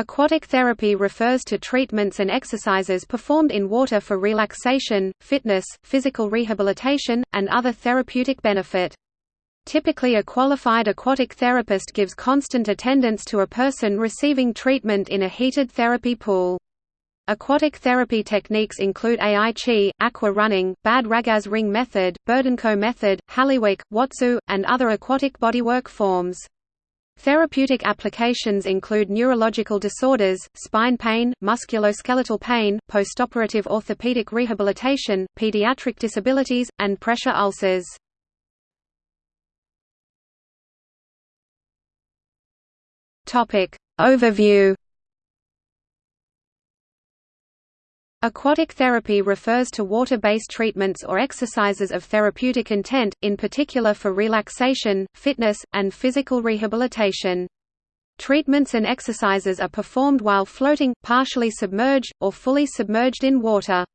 Aquatic therapy refers to treatments and exercises performed in water for relaxation, fitness, physical rehabilitation, and other therapeutic benefit. Typically a qualified aquatic therapist gives constant attendance to a person receiving treatment in a heated therapy pool. Aquatic therapy techniques include Ai Chi, aqua running, Bad Ragaz ring method, Burdenko method, Halliwick, Watsu, and other aquatic bodywork forms. Therapeutic applications include neurological disorders, spine pain, musculoskeletal pain, postoperative orthopedic rehabilitation, pediatric disabilities, and pressure ulcers. Overview Aquatic therapy refers to water-based treatments or exercises of therapeutic intent, in particular for relaxation, fitness, and physical rehabilitation. Treatments and exercises are performed while floating, partially submerged, or fully submerged in water.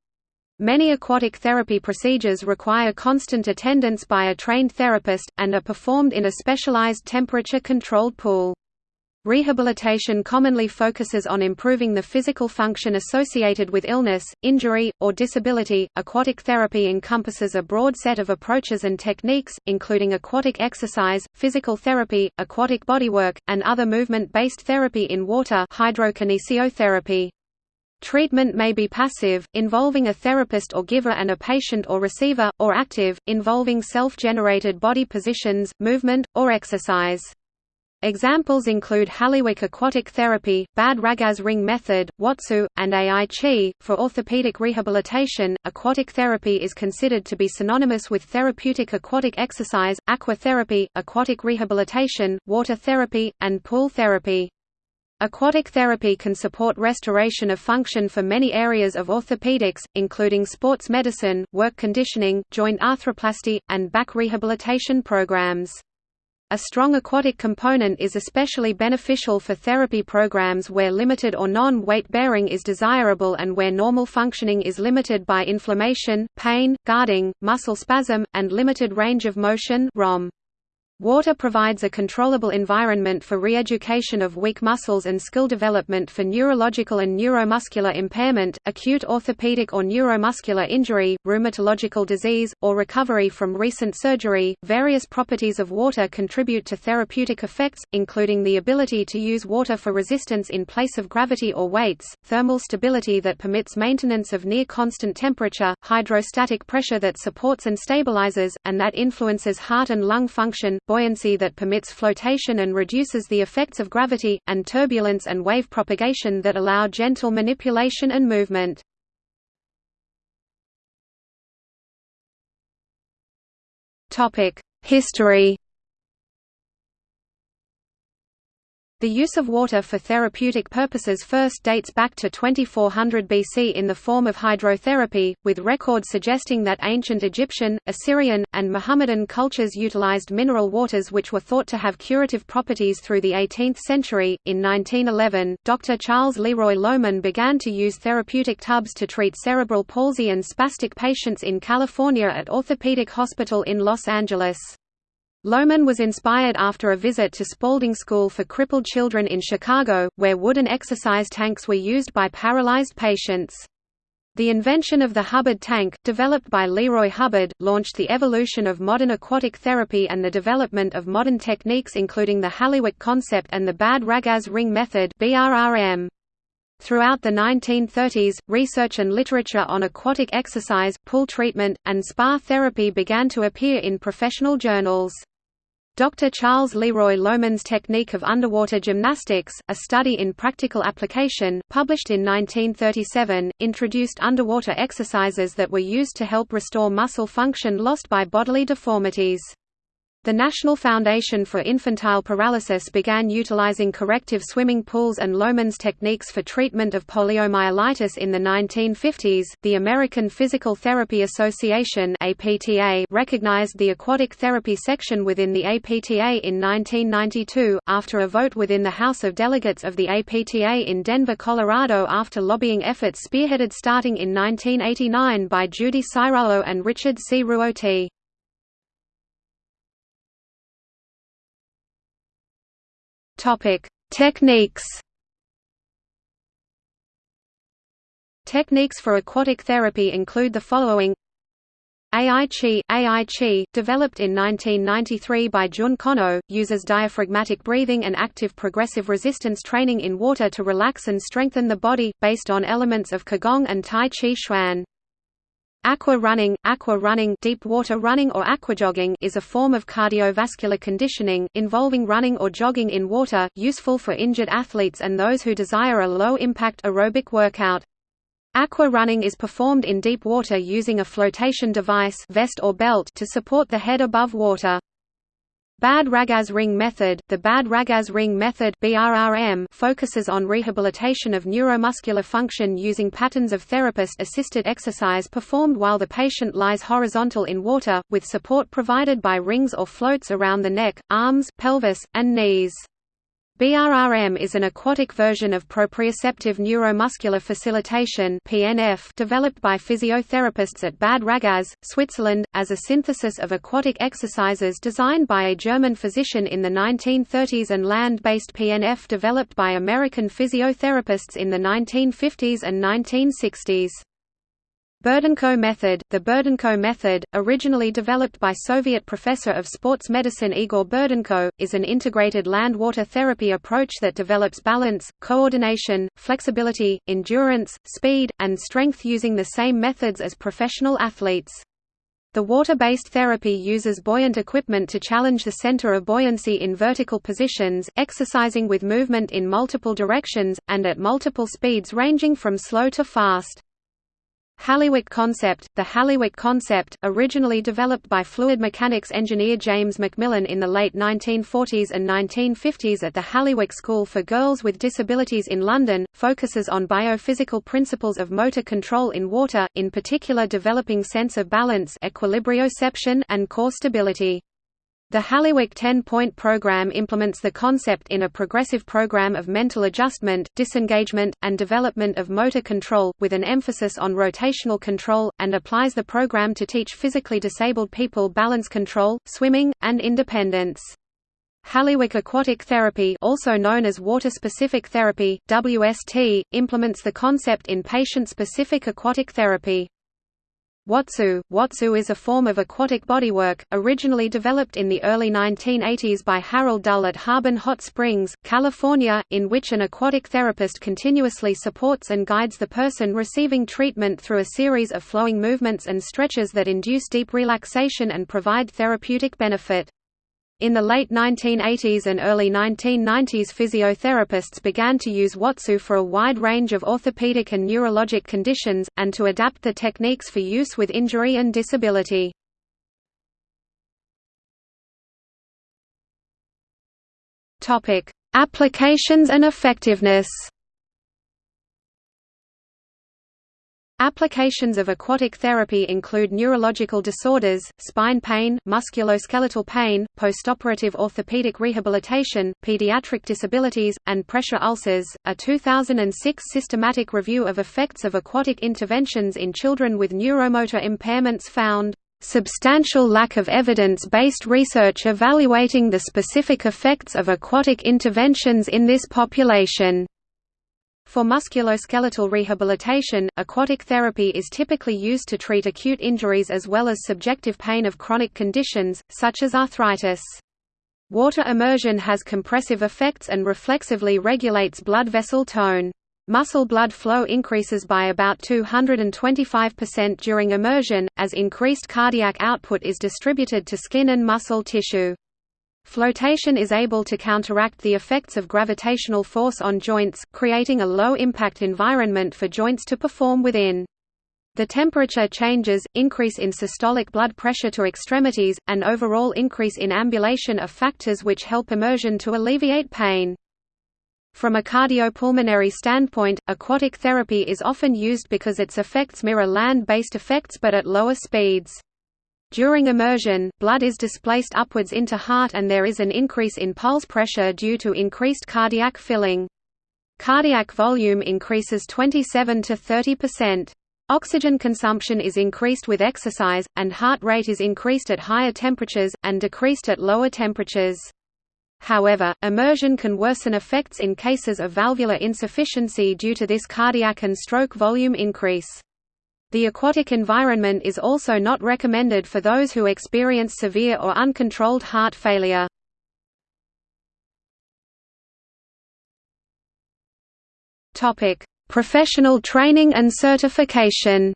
Many aquatic therapy procedures require constant attendance by a trained therapist, and are performed in a specialized temperature-controlled pool. Rehabilitation commonly focuses on improving the physical function associated with illness, injury, or disability. Aquatic therapy encompasses a broad set of approaches and techniques, including aquatic exercise, physical therapy, aquatic bodywork, and other movement-based therapy in water hydrokinesiotherapy. Treatment may be passive, involving a therapist or giver and a patient or receiver, or active, involving self-generated body positions, movement, or exercise. Examples include Halliwick aquatic therapy, Bad Ragaz ring method, Watsu, and Ai Chi. For orthopedic rehabilitation, aquatic therapy is considered to be synonymous with therapeutic aquatic exercise, aqua therapy, aquatic rehabilitation, water therapy, and pool therapy. Aquatic therapy can support restoration of function for many areas of orthopedics, including sports medicine, work conditioning, joint arthroplasty, and back rehabilitation programs. A strong aquatic component is especially beneficial for therapy programs where limited or non-weight bearing is desirable and where normal functioning is limited by inflammation, pain, guarding, muscle spasm, and limited range of motion ROM. Water provides a controllable environment for re-education of weak muscles and skill development for neurological and neuromuscular impairment, acute orthopedic or neuromuscular injury, rheumatological disease, or recovery from recent surgery. Various properties of water contribute to therapeutic effects, including the ability to use water for resistance in place of gravity or weights, thermal stability that permits maintenance of near constant temperature, hydrostatic pressure that supports and stabilizes, and that influences heart and lung function buoyancy that permits flotation and reduces the effects of gravity, and turbulence and wave propagation that allow gentle manipulation and movement. History The use of water for therapeutic purposes first dates back to 2400 BC in the form of hydrotherapy, with records suggesting that ancient Egyptian, Assyrian, and Muhammadan cultures utilized mineral waters which were thought to have curative properties through the 18th century. In 1911, Dr. Charles Leroy Lowman began to use therapeutic tubs to treat cerebral palsy and spastic patients in California at Orthopedic Hospital in Los Angeles. Lowman was inspired after a visit to Spaulding School for Crippled Children in Chicago, where wooden exercise tanks were used by paralyzed patients. The invention of the Hubbard tank, developed by Leroy Hubbard, launched the evolution of modern aquatic therapy and the development of modern techniques including the Halliwick concept and the Bad Ragaz ring method. Throughout the 1930s, research and literature on aquatic exercise, pool treatment, and spa therapy began to appear in professional journals. Dr. Charles Leroy Lowman's Technique of Underwater Gymnastics, a study in practical application, published in 1937, introduced underwater exercises that were used to help restore muscle function lost by bodily deformities. The National Foundation for Infantile Paralysis began utilizing corrective swimming pools and Lowman's techniques for treatment of poliomyelitis in the 1950s. The American Physical Therapy Association (APTA) recognized the aquatic therapy section within the APTA in 1992 after a vote within the House of Delegates of the APTA in Denver, Colorado after lobbying efforts spearheaded starting in 1989 by Judy Cirillo and Richard C. Ruoti. Topic: Techniques. Techniques for aquatic therapy include the following. AI Chi, AI Chi, developed in 1993 by Jun Konno, uses diaphragmatic breathing and active progressive resistance training in water to relax and strengthen the body, based on elements of Qigong and Tai Chi Chuan. Aqua running, aqua running, deep water running or aquajogging is a form of cardiovascular conditioning involving running or jogging in water, useful for injured athletes and those who desire a low-impact aerobic workout. Aqua running is performed in deep water using a flotation device vest or belt to support the head above water. Bad Ragaz ring method The Bad Ragaz ring method BRRM focuses on rehabilitation of neuromuscular function using patterns of therapist-assisted exercise performed while the patient lies horizontal in water, with support provided by rings or floats around the neck, arms, pelvis, and knees. BRRM is an aquatic version of proprioceptive neuromuscular facilitation (PNF) developed by physiotherapists at Bad Ragaz, Switzerland, as a synthesis of aquatic exercises designed by a German physician in the 1930s and land-based PNF developed by American physiotherapists in the 1950s and 1960s. Burdenko method The Burdenko method, originally developed by Soviet professor of sports medicine Igor Burdenko, is an integrated land-water therapy approach that develops balance, coordination, flexibility, endurance, speed, and strength using the same methods as professional athletes. The water-based therapy uses buoyant equipment to challenge the center of buoyancy in vertical positions, exercising with movement in multiple directions, and at multiple speeds ranging from slow to fast. Halliwick concept The Halliwick concept, originally developed by fluid mechanics engineer James Macmillan in the late 1940s and 1950s at the Halliwick School for Girls with Disabilities in London, focuses on biophysical principles of motor control in water, in particular developing sense of balance equilibrioception and core stability. The Halliwick 10-point program implements the concept in a progressive program of mental adjustment, disengagement, and development of motor control, with an emphasis on rotational control, and applies the program to teach physically disabled people balance control, swimming, and independence. Halliwick Aquatic Therapy also known as Water-Specific Therapy, WST, implements the concept in patient-specific aquatic therapy. Watsu Watsu is a form of aquatic bodywork, originally developed in the early 1980s by Harold Dull at Harbin Hot Springs, California, in which an aquatic therapist continuously supports and guides the person receiving treatment through a series of flowing movements and stretches that induce deep relaxation and provide therapeutic benefit. In the late 1980s and early 1990s physiotherapists began to use Watsu for a wide range of orthopedic and neurologic conditions, and to adapt the techniques for use with injury and disability. Applications and effectiveness Applications of aquatic therapy include neurological disorders, spine pain, musculoskeletal pain, postoperative orthopedic rehabilitation, pediatric disabilities, and pressure ulcers. A 2006 systematic review of effects of aquatic interventions in children with neuromotor impairments found substantial lack of evidence-based research evaluating the specific effects of aquatic interventions in this population. For musculoskeletal rehabilitation, aquatic therapy is typically used to treat acute injuries as well as subjective pain of chronic conditions, such as arthritis. Water immersion has compressive effects and reflexively regulates blood vessel tone. Muscle blood flow increases by about 225% during immersion, as increased cardiac output is distributed to skin and muscle tissue. Flotation is able to counteract the effects of gravitational force on joints, creating a low-impact environment for joints to perform within. The temperature changes, increase in systolic blood pressure to extremities, and overall increase in ambulation are factors which help immersion to alleviate pain. From a cardiopulmonary standpoint, aquatic therapy is often used because its effects mirror land-based effects but at lower speeds. During immersion, blood is displaced upwards into heart and there is an increase in pulse pressure due to increased cardiac filling. Cardiac volume increases 27 to 30%. Oxygen consumption is increased with exercise, and heart rate is increased at higher temperatures, and decreased at lower temperatures. However, immersion can worsen effects in cases of valvular insufficiency due to this cardiac and stroke volume increase. The aquatic environment is also not recommended for those who experience severe or uncontrolled heart failure. Topic: Professional training and certification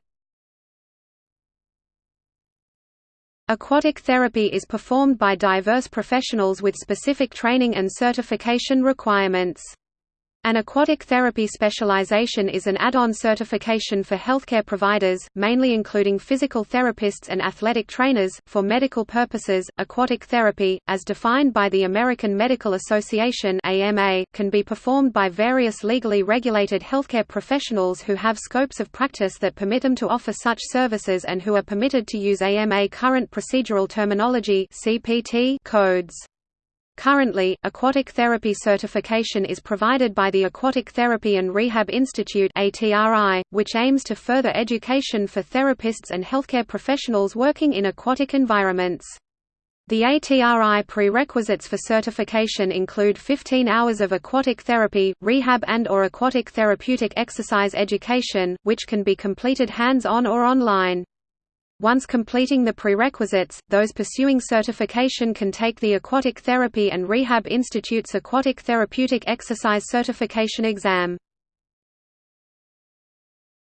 Aquatic therapy is performed by diverse professionals with specific training and certification requirements. An aquatic therapy specialization is an add-on certification for healthcare providers, mainly including physical therapists and athletic trainers. For medical purposes, aquatic therapy, as defined by the American Medical Association (AMA), can be performed by various legally regulated healthcare professionals who have scopes of practice that permit them to offer such services and who are permitted to use AMA current procedural terminology (CPT) codes. Currently, aquatic therapy certification is provided by the Aquatic Therapy and Rehab Institute which aims to further education for therapists and healthcare professionals working in aquatic environments. The ATRI prerequisites for certification include 15 hours of aquatic therapy, rehab and or aquatic therapeutic exercise education, which can be completed hands-on or online. Once completing the prerequisites, those pursuing certification can take the Aquatic Therapy and Rehab Institute's Aquatic Therapeutic Exercise Certification exam.